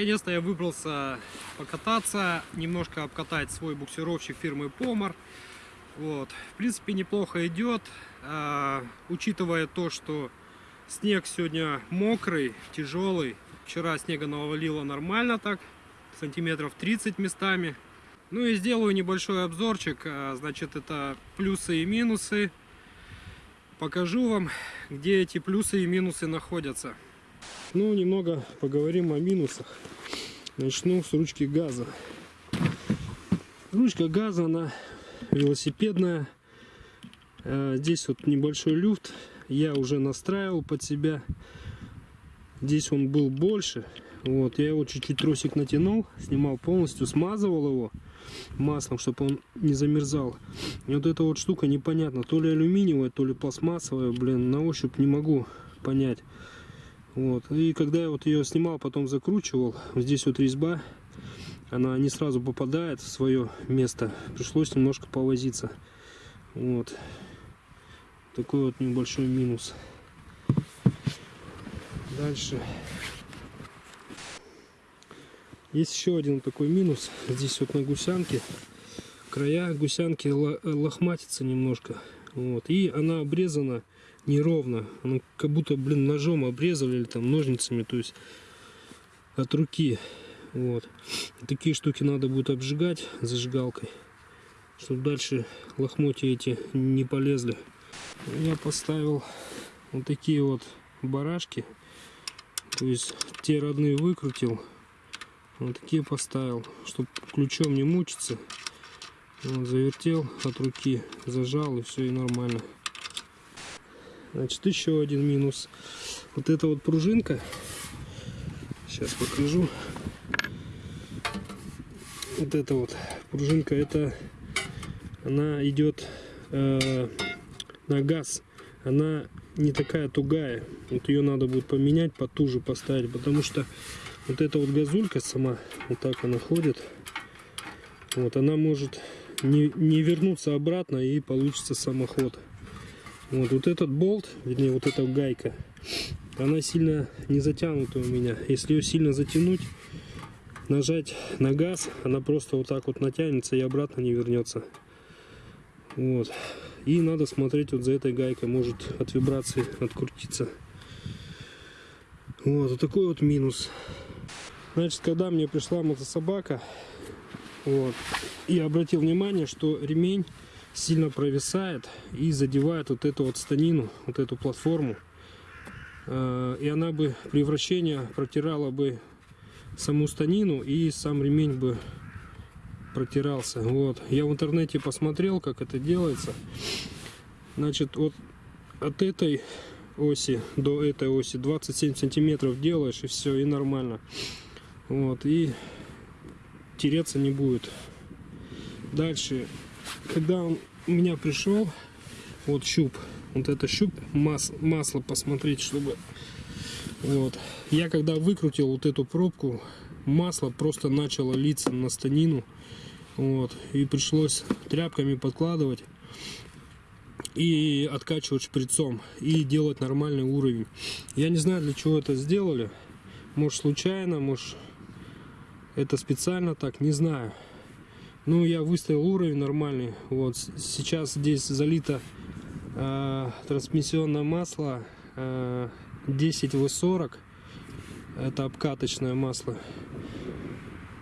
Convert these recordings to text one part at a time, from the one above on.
Наконец-то я выбрался покататься, немножко обкатать свой буксировщик фирмы Помар. Вот. В принципе, неплохо идет, а, учитывая то, что снег сегодня мокрый, тяжелый. Вчера снега навалило нормально так, сантиметров 30 местами. Ну и сделаю небольшой обзорчик, а, значит, это плюсы и минусы. Покажу вам, где эти плюсы и минусы находятся. Ну, немного поговорим о минусах. Начну с ручки газа. Ручка газа, она велосипедная. А, здесь вот небольшой люфт. Я уже настраивал под себя. Здесь он был больше. Вот, я его чуть-чуть тросик натянул, снимал полностью, смазывал его маслом, чтобы он не замерзал. И вот эта вот штука непонятно, то ли алюминиевая, то ли пластмассовая, блин, на ощупь не могу понять. Вот. И когда я вот ее снимал, потом закручивал, здесь вот резьба, она не сразу попадает в свое место. Пришлось немножко повозиться. Вот. Такой вот небольшой минус. Дальше. Есть еще один такой минус. Здесь вот на гусянке края гусянки лохматится немножко. Вот. И она обрезана неровно. Она как будто, блин, ножом обрезали или там ножницами, то есть от руки. Вот. Такие штуки надо будет обжигать зажигалкой, чтобы дальше лохмотья эти не полезли. Я поставил вот такие вот барашки. То есть те родные выкрутил. Вот такие поставил, чтобы ключом не мучиться. Вот, завертел от руки, зажал и все и нормально. Значит, еще один минус. Вот эта вот пружинка. Сейчас покажу. Вот эта вот пружинка, это она идет э, на газ. Она не такая тугая. Вот ее надо будет поменять, потуже поставить, потому что вот эта вот газулька сама, вот так она ходит. Вот она может не, не вернуться обратно и получится самоход. Вот, вот этот болт, вернее вот эта гайка, она сильно не затянута у меня. Если ее сильно затянуть, нажать на газ, она просто вот так вот натянется и обратно не вернется. Вот. И надо смотреть вот за этой гайкой, может от вибрации открутиться. Вот, вот такой вот минус. Значит, когда мне пришла мотособака, вот, я обратил внимание, что ремень сильно провисает и задевает вот эту вот станину, вот эту платформу. Э, и она бы при вращении протирала бы саму станину и сам ремень бы протирался. Вот. Я в интернете посмотрел, как это делается. Значит, вот от этой оси до этой оси 27 сантиметров делаешь и все, и нормально. Вот, и тереться не будет. Дальше, когда он у меня пришел вот щуп вот это щуп мас, масло посмотреть чтобы вот. Я когда выкрутил вот эту пробку масло просто начало литься на станину вот и пришлось тряпками подкладывать и откачивать шприцом и делать нормальный уровень. Я не знаю для чего это сделали может случайно может это специально так не знаю ну, я выставил уровень нормальный. Вот сейчас здесь залито э, трансмиссионное масло э, 10В40. Это обкаточное масло.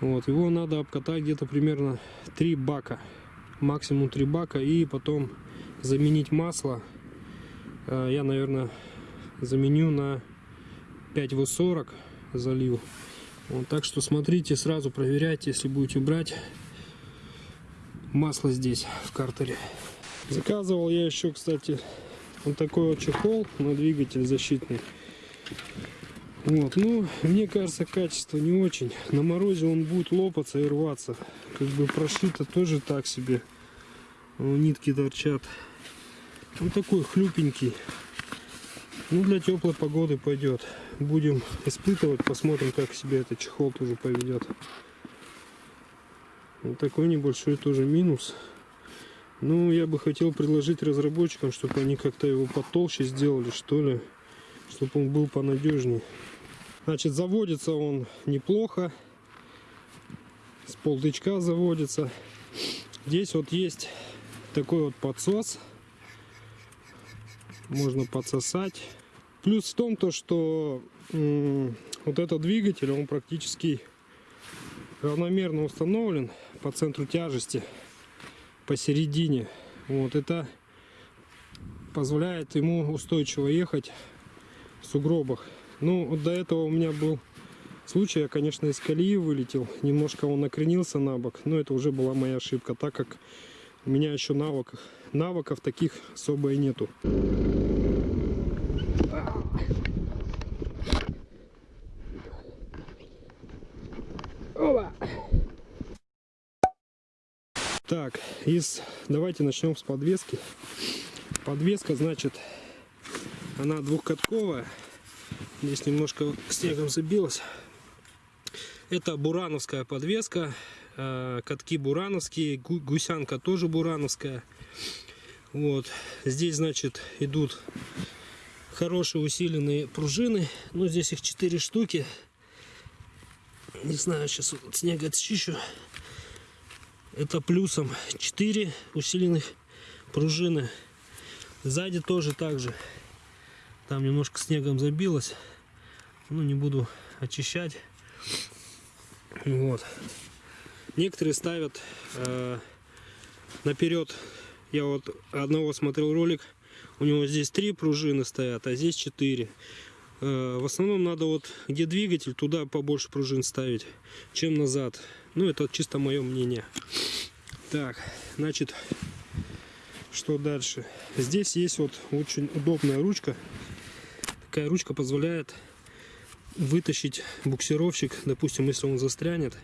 Вот, его надо обкатать где-то примерно 3 бака. Максимум 3 бака. И потом заменить масло. Э, я, наверное, заменю на 5В40 залил. Вот, так что смотрите, сразу проверяйте, если будете брать масло здесь в картере. Заказывал я еще, кстати, вот такой вот чехол на двигатель защитный. Вот, ну, мне кажется, качество не очень. На морозе он будет лопаться и рваться. Как бы прошито тоже так себе. Нитки торчат. Вот такой хлюпенький. Ну, для теплой погоды пойдет. Будем испытывать, посмотрим, как себе этот чехол тоже поведет. Вот такой небольшой тоже минус. Ну, я бы хотел предложить разработчикам, чтобы они как-то его потолще сделали, что ли. Чтобы он был понадежнее. Значит, заводится он неплохо. С полтычка заводится. Здесь вот есть такой вот подсос. Можно подсосать. Плюс в том, то, что вот этот двигатель, он практически равномерно установлен по центру тяжести посередине. Вот это позволяет ему устойчиво ехать в сугробах. Ну, вот до этого у меня был случай, я, конечно, из колеи вылетел. Немножко он накренился на бок, но это уже была моя ошибка, так как у меня еще навыков, навыков таких особо и нету. Так, из давайте начнем с подвески. Подвеска, значит, она двухкатковая. Здесь немножко снегом забилась. Это бурановская подвеска. Э, катки бурановские. Гусянка тоже бурановская. Вот. Здесь, значит, идут хорошие усиленные пружины. Ну, здесь их 4 штуки. Не знаю, сейчас снег отчищу. Это плюсом 4 усиленных пружины. Сзади тоже так же. Там немножко снегом забилось. Ну, не буду очищать. Вот. Некоторые ставят э, наперед. Я вот одного смотрел ролик. У него здесь три пружины стоят, а здесь четыре. Э, в основном надо вот где двигатель, туда побольше пружин ставить, чем назад. Ну, это чисто мое мнение. Так, значит, что дальше? Здесь есть вот очень удобная ручка. Такая ручка позволяет вытащить буксировщик, допустим, если он застрянет,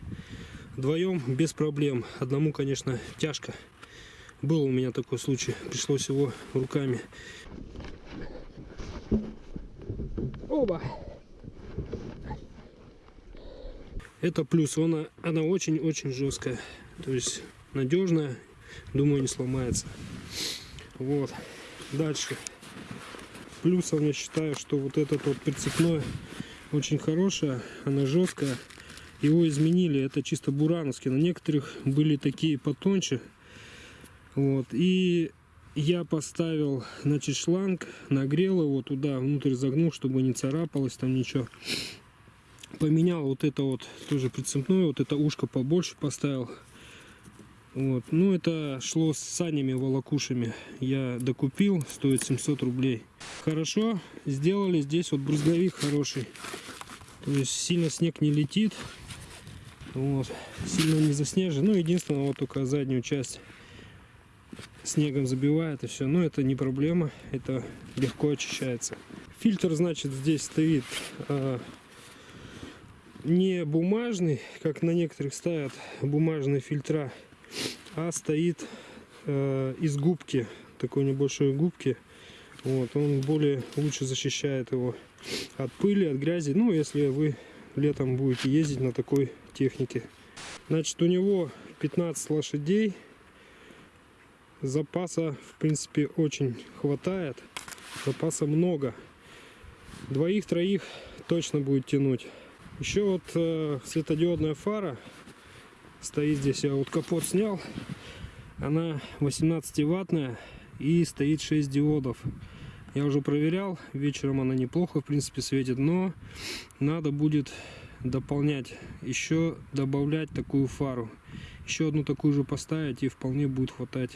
вдвоем без проблем. Одному, конечно, тяжко. Был у меня такой случай, пришлось его руками. Оба! Это плюс, она, она очень-очень жесткая, то есть надежная, думаю, не сломается. Вот. Дальше. Плюсом я считаю, что вот этот вот прицепной очень хорошая, она жесткая. Его изменили, это чисто бурановский. На некоторых были такие потоньше. Вот. И я поставил, значит, шланг, нагрел его туда, внутрь загнул, чтобы не царапалось там ничего. Поменял вот это вот, тоже прицепное, вот это ушко побольше поставил. Вот. Ну, это шло с санями волокушами. Я докупил, стоит 700 рублей. Хорошо сделали. Здесь вот брызговик хороший. То есть сильно снег не летит. Вот. Сильно не заснежен. Ну, единственное, вот только заднюю часть снегом забивает и все. Но это не проблема. Это легко очищается. Фильтр, значит, здесь стоит а, не бумажный, как на некоторых ставят бумажные фильтра а стоит э, из губки, такой небольшой губки. Вот, он более лучше защищает его от пыли, от грязи. Ну, если вы летом будете ездить на такой технике. Значит, у него 15 лошадей. Запаса, в принципе, очень хватает. Запаса много. Двоих-троих точно будет тянуть. Еще вот э, светодиодная фара стоит здесь, я вот капот снял, она 18 ваттная и стоит 6 диодов. Я уже проверял, вечером она неплохо в принципе светит, но надо будет дополнять, еще добавлять такую фару. Еще одну такую же поставить и вполне будет хватать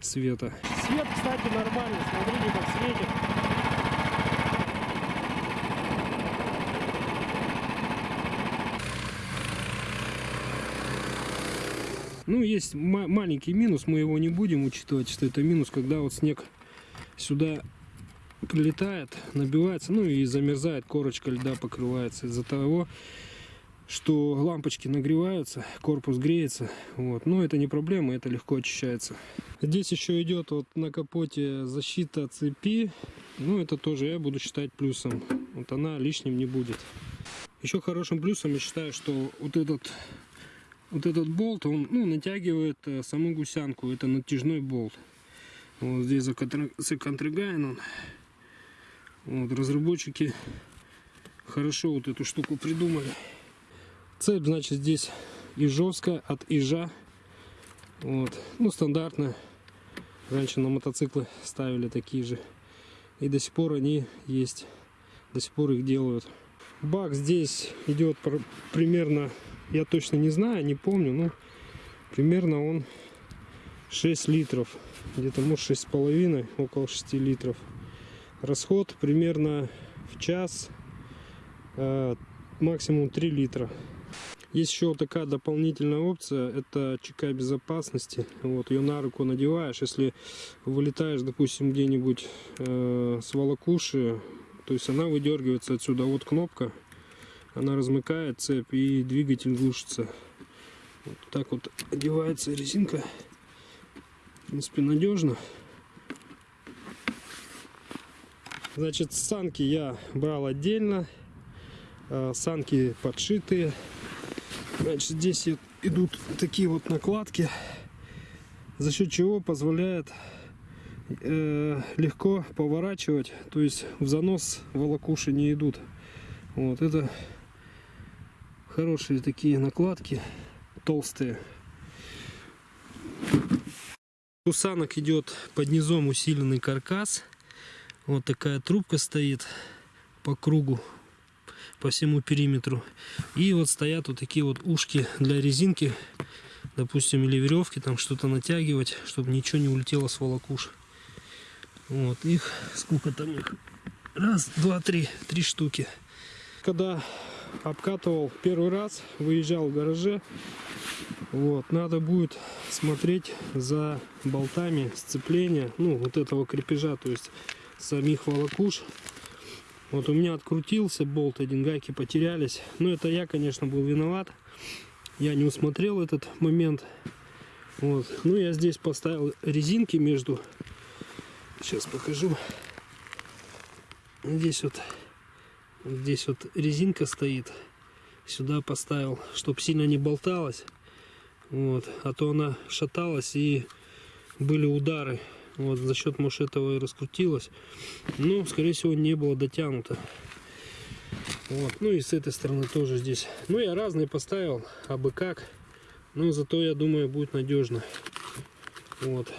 света. Свет, кстати, нормальный, смотрите, как светит. Ну, есть маленький минус, мы его не будем учитывать, что это минус, когда вот снег сюда прилетает, набивается, ну и замерзает, корочка льда покрывается из-за того, что лампочки нагреваются, корпус греется, вот. Но это не проблема, это легко очищается. Здесь еще идет вот на капоте защита цепи, ну это тоже я буду считать плюсом, вот она лишним не будет. Еще хорошим плюсом я считаю, что вот этот вот этот болт, он ну, натягивает э, саму гусянку. Это натяжной болт. Вот здесь законтрагайн он. Вот, разработчики Хорошо вот эту штуку придумали. Цепь, значит, здесь ижовская от ижа. Вот. Ну, стандартная. Раньше на мотоциклы ставили такие же. И до сих пор они есть. До сих пор их делают. Бак здесь идет примерно, я точно не знаю, не помню, но примерно он 6 литров. Где-то может 6,5, около 6 литров. Расход примерно в час, э, максимум 3 литра. Есть еще такая дополнительная опция, это чека безопасности. Вот ее на руку надеваешь, если вылетаешь, допустим, где-нибудь э, с волокуши, то есть она выдергивается отсюда. Вот кнопка, она размыкает цепь и двигатель глушится. Вот так вот одевается резинка. В принципе, надежно. Значит, санки я брал отдельно. А, санки подшитые. Значит, здесь идут такие вот накладки, за счет чего позволяет э, легко поворачивать, то есть в занос волокуши не идут. Вот это хорошие такие накладки, толстые. У санок идет под низом усиленный каркас. Вот такая трубка стоит по кругу, по всему периметру. И вот стоят вот такие вот ушки для резинки, допустим, или веревки, там что-то натягивать, чтобы ничего не улетело с волокуш. Вот их, сколько там их? Раз, два, три, три штуки. Когда обкатывал первый раз, выезжал в гараже, вот, надо будет смотреть за болтами сцепления, ну, вот этого крепежа, то есть самих волокуш. Вот у меня открутился болт, один гайки потерялись. Ну, это я, конечно, был виноват. Я не усмотрел этот момент. Вот. Ну, я здесь поставил резинки между Сейчас покажу. Здесь вот, здесь вот резинка стоит. Сюда поставил, чтобы сильно не болталась. Вот, а то она шаталась и были удары. Вот, за счет, может, этого и раскрутилась. Но, скорее всего, не было дотянуто. Вот, ну и с этой стороны тоже здесь. Ну, я разные поставил, а бы как. Но зато, я думаю, будет надежно. Вот.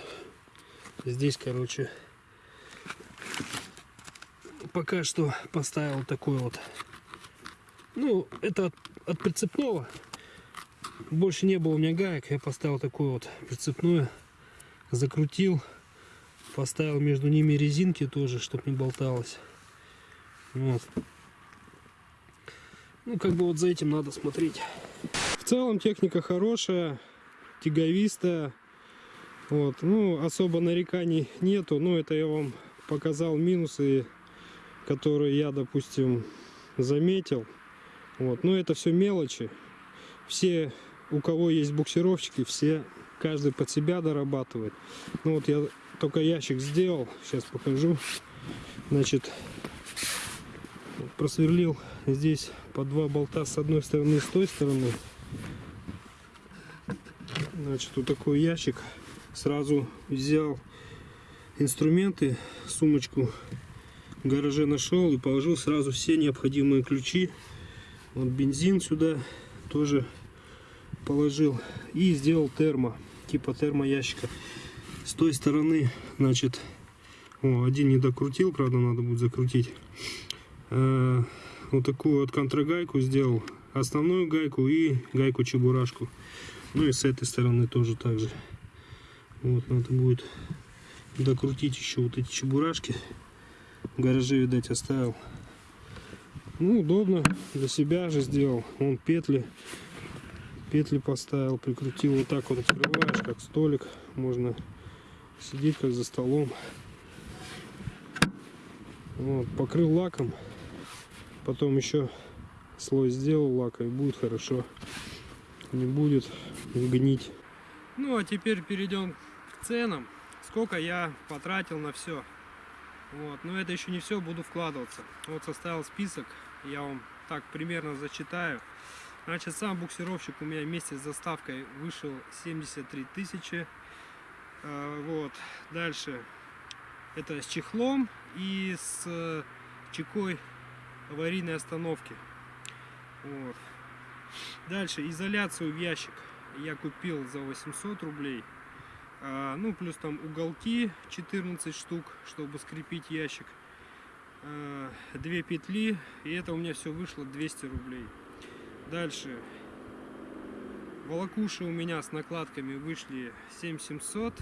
Здесь, короче, пока что поставил такой вот. Ну, это от, от прицепного. Больше не было у меня гаек. Я поставил такой вот прицепную. Закрутил. Поставил между ними резинки тоже, чтобы не болталось. Вот. Ну, как бы вот за этим надо смотреть. В целом техника хорошая, тяговистая. Вот. Ну, особо нареканий нету. Но это я вам показал минусы которые я, допустим, заметил. Вот. Но это все мелочи. Все, у кого есть буксировщики, все, каждый под себя дорабатывает. Ну вот я только ящик сделал, сейчас покажу. Значит, просверлил здесь по два болта с одной стороны и с той стороны. Значит, вот такой ящик. Сразу взял инструменты, сумочку в гараже нашел и положил сразу все необходимые ключи. Вот бензин сюда тоже положил. И сделал термо, типа термоящика. С той стороны, значит, о, один не докрутил, правда, надо будет закрутить. Э, вот такую вот контрагайку сделал. Основную гайку и гайку-чебурашку. Ну и с этой стороны тоже так же. Вот, надо будет докрутить еще вот эти чебурашки в гараже, видать, оставил. Ну, удобно. Для себя же сделал. Он петли. Петли поставил, прикрутил. Вот так вот открываешь, как столик. Можно сидеть, как за столом. Вот, покрыл лаком. Потом еще слой сделал лака и будет хорошо. Не будет гнить. Ну, а теперь перейдем к ценам. Сколько я потратил на все. Вот. Но это еще не все, буду вкладываться. Вот составил список, я вам так примерно зачитаю. Значит, сам буксировщик у меня вместе с заставкой вышел 73 тысячи. А, вот. Дальше это с чехлом и с чекой аварийной остановки. Вот. Дальше изоляцию в ящик я купил за 800 рублей. А, ну, плюс там уголки 14 штук, чтобы скрепить ящик. А, две петли, и это у меня все вышло 200 рублей. Дальше. Волокуши у меня с накладками вышли 7700.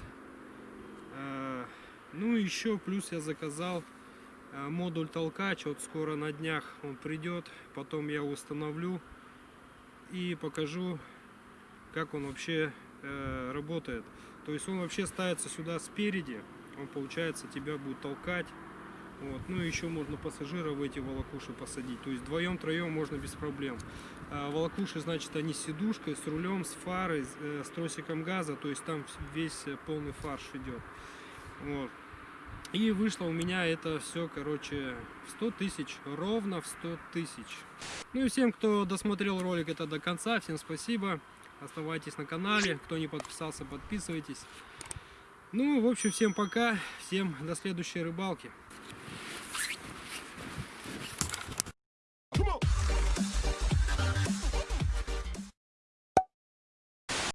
А, ну, еще плюс я заказал модуль толкач. Вот скоро на днях он придет. Потом я установлю и покажу, как он вообще э, работает. То есть он вообще ставится сюда спереди, он получается тебя будет толкать. Вот. Ну и еще можно пассажира в эти волокуши посадить. То есть вдвоем, троем можно без проблем. А волокуши, значит, они с сидушкой, с рулем, с фарой, с, э, с тросиком газа. То есть там весь э, полный фарш идет. Вот. И вышло у меня это все, короче, в 100 тысяч, ровно в 100 тысяч. Ну и всем, кто досмотрел ролик это до конца, всем спасибо. Оставайтесь на канале, кто не подписался, подписывайтесь. Ну, в общем, всем пока, всем до следующей рыбалки.